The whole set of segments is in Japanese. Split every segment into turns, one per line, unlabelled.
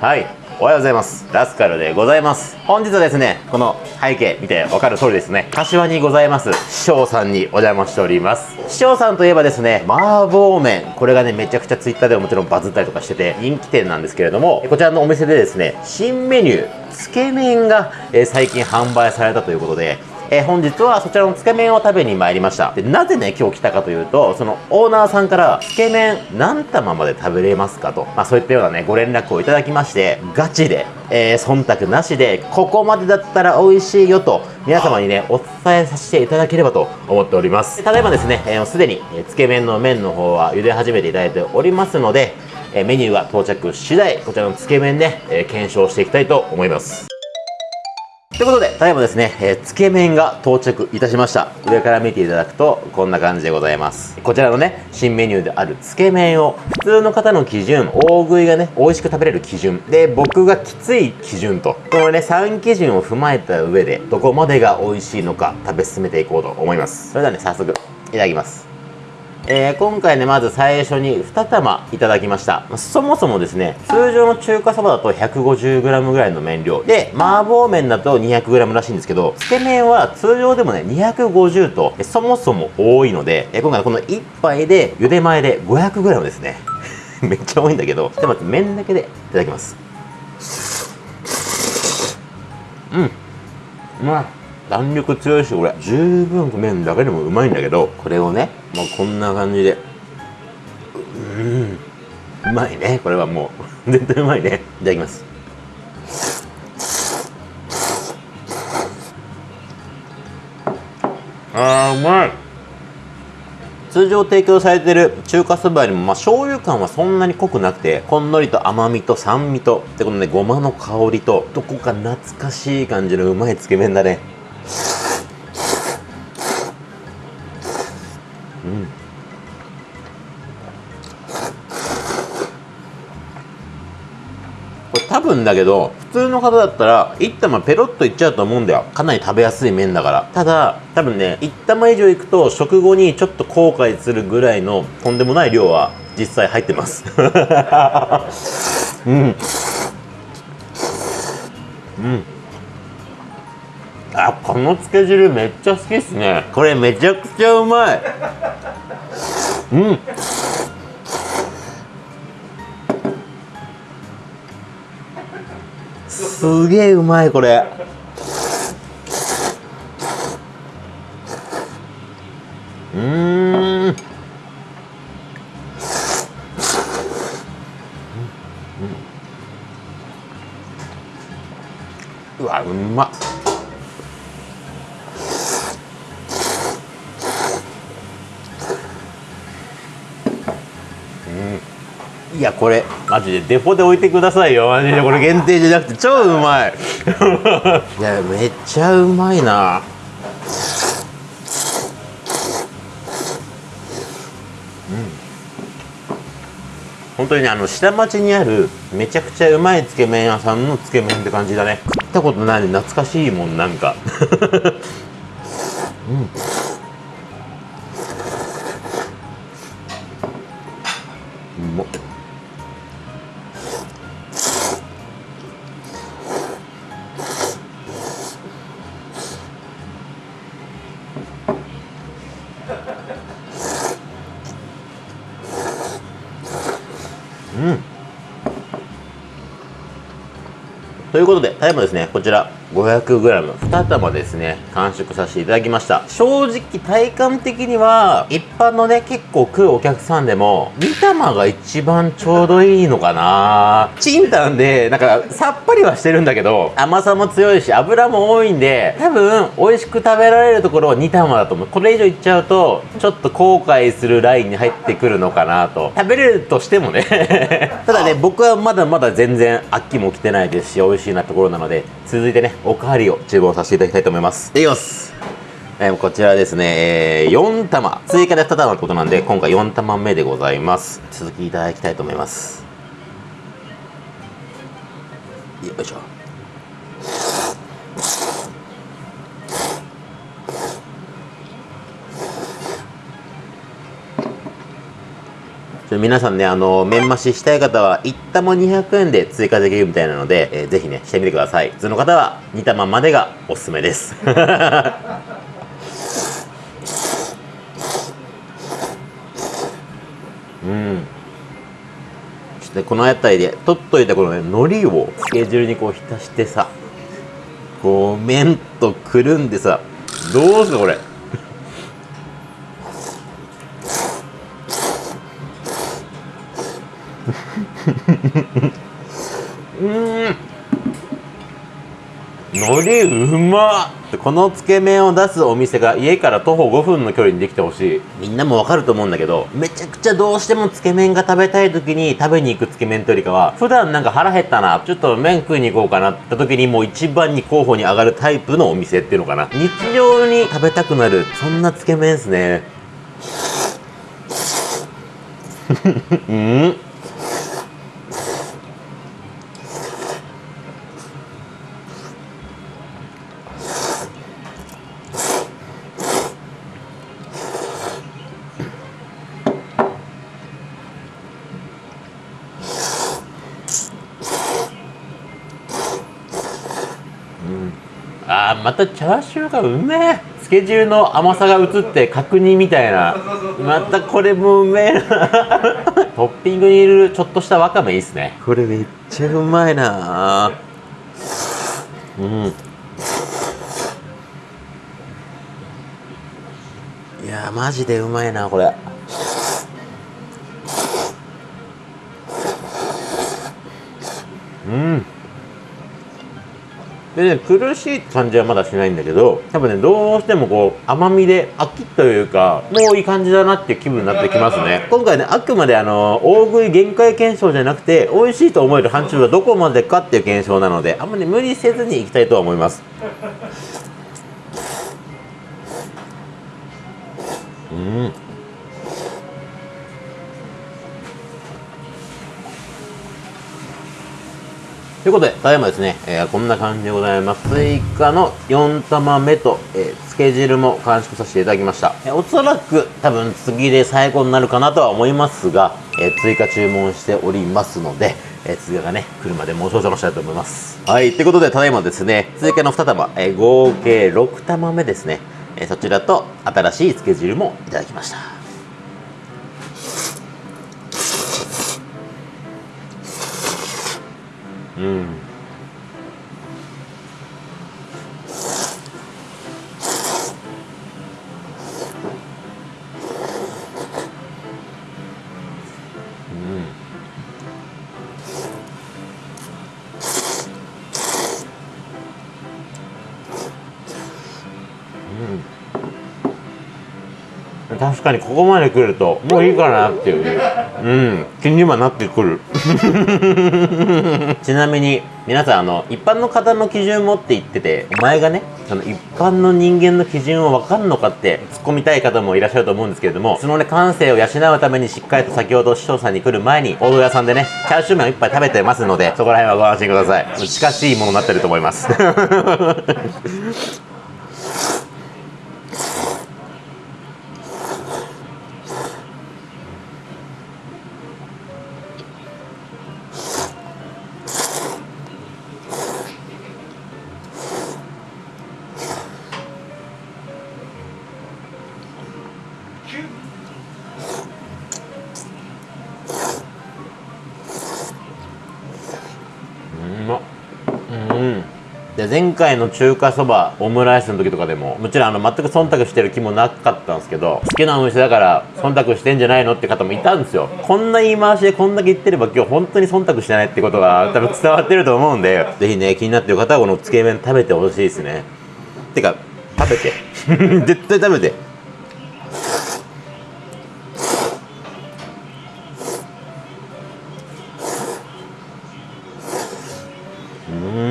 はい。おはようございます。ラスカルでございます。本日はですねこの背景見てわかる通りですね。柏にございます。師匠さんにお邪魔しております。師匠さんといえばですね麻婆麺。これがねめちゃくちゃツイッターでももちろんバズったりとかしてて人気店なんですけれどもこちらのお店でですね新メニューつけ麺が、え最近販売されたということでえー本日はそちらのつけ麺を食べに参りました。でなぜね今日来たかというとそのオーナーさんからつけ麺何玉まで食べれますかと、まあ、そういったようなねご連絡をいただきましてガチで、えー忖度なしでここまでだったら美味しいよと皆様にねお伝えさせていただければと思っております。ただいまですねえーすで、にえーつけ麺の麺の方は茹で始めていただいておりますのでえメニューが到着次第こちらのつけ麺で、え検証していきたいと思います。ということで、ただいまですね、えーつけ麺が到着いたしました。上から見ていただくと、こんな感じでございます。こちらのね、新メニューであるつけ麺を、普通の方の基準、大食いがね、美味しく食べれる基準、で、僕がきつい基準と、このね、3基準を踏まえた上で、どこまでが美味しいのか、食べ進めていこうと思います。それではね、早速、いただきます。えー今回ねまず最初に2玉いただきました。そもそもですね通常の中華そばだと 150g ぐらいの麺量で麻婆麺だと 200g らしいんですけどつけ麺は通常でもね250とそもそも多いのでえ今回この1杯で茹で前で 500g ですね。めっちゃ多いんだけどちょっと待って麺だけでいただきます。うん。うまい。弾力強いしこれ。十分麺だけでもうまいんだけどこれをねもうこんな感じで。うん。うまいね。これはもう。絶対うまいね。いただきます。あーうまい。通常提供されてる中華そばよりも、まあ、醤油感はそんなに濃くなくてほんのりと甘みと酸味とでこのねごまの香りとどこか懐かしい感じのうまいつけ麺だねうん。これ多分だけど普通の方だったら1玉ペロッといっちゃうと思うんだよ。かなり食べやすい麺だから。ただ多分ね1玉以上いくと食後にちょっと後悔するぐらいのとんでもない量は実際入ってます。うん。うん。あこのつけ汁めっちゃ好きっすね。これめちゃくちゃうまい。うん。すげえうまいこれ。うーん。うわうまっいやこれマジでデフォで置いてくださいよ。マジでこれ限定じゃなくて超うまい。いやめっちゃうまいな。本当にねあの下町にあるめちゃくちゃうまいつけ麺屋さんのつけ麺って感じだね。食ったことない懐かしいもんなんか。うん。うまっということで、タイムですね、こちら 500g、2玉ですね、完食させていただきました。正直、体感的には、一般のね、結構食うお客さんでも、2玉が一番ちょうどいいのかなチンタンで、なんか、さっぱりはしてるんだけど、甘さも強いし、油も多いんで、多分、美味しく食べられるところは2玉だと思う。これ以上いっちゃうと、ちょっと後悔するラインに入ってくるのかなと。食べれるとしてもね。ただね、僕はまだまだ全然飽きも来てないですし、美味しいなところなので、続いてね、おかわりを注文させていただきたいと思います。いきます。えーこちらですね、えー4玉。追加で2玉ってことなんで、今回4玉目でございます。続きいただきたいと思います。よいしょ。皆さんね、あの、麺増ししたい方は、1玉200円で追加できるみたいなので、えーぜひね、してみてください。普通の方は、2玉までがおすすめです。うん。そしてこの辺りで取っといたこのね海苔をつけ汁にこう浸してさこう麺とくるんでさどうすかこれうん海苔うまっ。このつけ麺を出すお店が家から徒歩5分の距離にできてほしい。みんなもわかると思うんだけどめちゃくちゃどうしてもつけ麺が食べたい時に食べに行くつけ麺というよりかは普段なんか腹減ったなちょっと麺食いに行こうかなって時にもう一番に候補に上がるタイプのお店っていうのかな。日常に食べたくなるそんなつけ麺ですね。う んあーまたチャーシューがうめえ。つけ汁の甘さが移って角煮みたいな。またこれもうめえな。トッピングに入れるちょっとしたわかめいいっすね。これめっちゃうまいな。うん。いやーマジでうまいなこれ。うんでね苦しい感じはまだしないんだけど多分ねどうしてもこう甘みで飽きというかもういい感じだなっていう気分になってきますね。今回ねあくまであの大食い限界検証じゃなくて美味しいと思える範疇はどこまでかっていう検証なのであんまり無理せずにいきたいとは思います。うん。ということで、ただいまですね、えーこんな感じでございます。追加の4玉目と、えー、つけ汁も完食させていただきました。えーおそらく多分次で最後になるかなとは思いますが、えー追加注文しておりますので、えー追加がね、来るまでもう少々したいと思います。はい、ということで、ただいまですね、追加の2玉、えー合計6玉目ですね、えそちらと新しいつけ汁もいただきました。う確かにここまで来るともういいかなっていう。うん。気にはなってくる。ちなみに皆さんあの一般の方の基準もって言っててお前がねその一般の人間の基準を分かんのかって突っ込みたい方もいらっしゃると思うんですけれどもそのね感性を養うためにしっかりと先ほど師匠さんに来る前に大戸屋さんでねチャーシュー麺を一杯食べてますのでそこら辺はご安心ください。近しいものになってると思います。前回の中華そばオムライスの時とかでももちろんあの全く忖度してる気もなかったんですけど好きなお店だから忖度してんじゃないのって方もいたんですよ。こんな言い回しでこんだけ言ってれば今日本当に忖度してないってことが多分伝わってると思うんでぜひね気になってる方はこのつけ麺食べてほしいですね。てか食べて。絶対食べて。うん。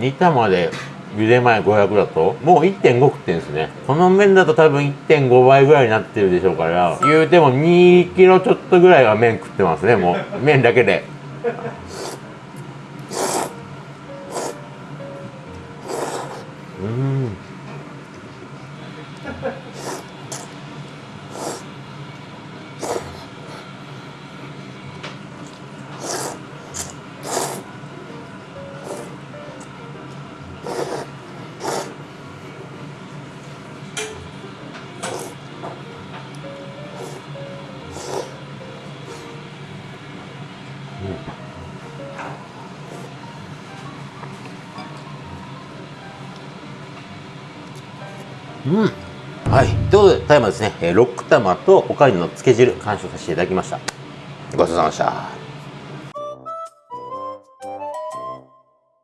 うん煮玉で茹で前500だともう1.5食ってんですね。この麺だと多分1.5倍ぐらいになってるでしょうから言うても2キロちょっとぐらいは麺食ってますねもう。麺だけで。うん。うん。はい。ということでただいまですね。えーロック玉とおかゆのつけ汁完食させていただきました。ごちそうさまでした。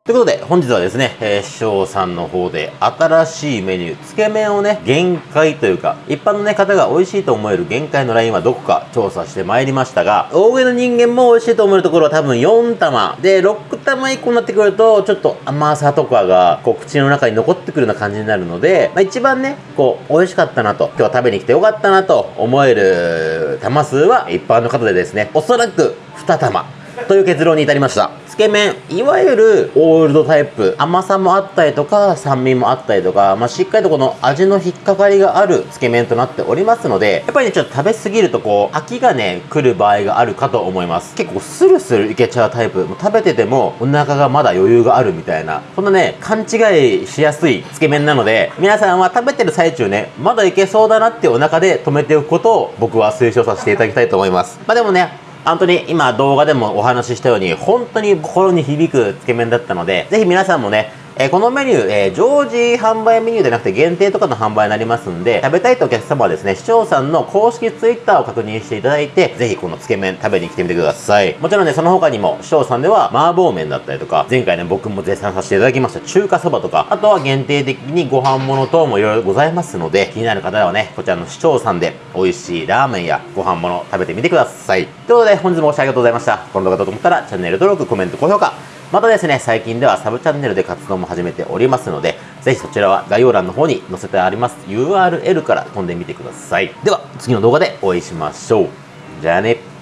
ということで、本日はですね、えー、師匠さんの方で新しいメニュー、つけ麺をね、限界というか、一般のね、方が美味しいと思える限界のラインはどこか調査してまいりましたが、大上の人間も美味しいと思えるところは多分4玉。で、6玉以降になってくると、ちょっと甘さとかが、こう、口の中に残ってくるような感じになるので、まあ、一番ね、こう、美味しかったなと、今日は食べに来てよかったなと思える玉数は、一般の方でですね、おそらく2玉。という結論に至りましたけ麺いわゆるオールドタイプ。甘さもあったりとか酸味もあったりとか、まあ、しっかりとこの味の引っかかりがあるつけ麺となっておりますのでやっぱりねちょっと食べ過ぎるとこう飽きがね来る場合があるかと思います。結構スルスルいけちゃうタイプ。も食べててもお腹がまだ余裕があるみたいな。こんなね勘違いしやすいつけ麺なので皆さんは食べてる最中ねまだいけそうだなってお腹で止めておくことを僕は推奨させていただきたいと思います。まあでもね本当に今動画でもお話ししたように本当に心に響くつけ麺だったのでぜひ皆さんもねえ、このメニュー、えー、常時販売メニューでなくて限定とかの販売になりますんで、食べたいとお客様はですね、視聴さんの公式ツイッターを確認していただいて、ぜひこのつけ麺食べに来てみてください。もちろんね、その他にも、視聴さんでは麻婆麺だったりとか、前回ね、僕も絶賛させていただきました中華そばとか、あとは限定的にご飯物等もいろいろございますので、気になる方はね、こちらの視聴さんで美味しいラーメンやご飯物食べてみてください。ということで、本日もご視聴ありがとうございました。この動画だと思ったら、チャンネル登録、コメント、高評価、またですね、最近ではサブチャンネルで活動も始めておりますので、ぜひそちらは概要欄の方に載せてあります URL から飛んでみてください。では、次の動画でお会いしましょう。じゃあね。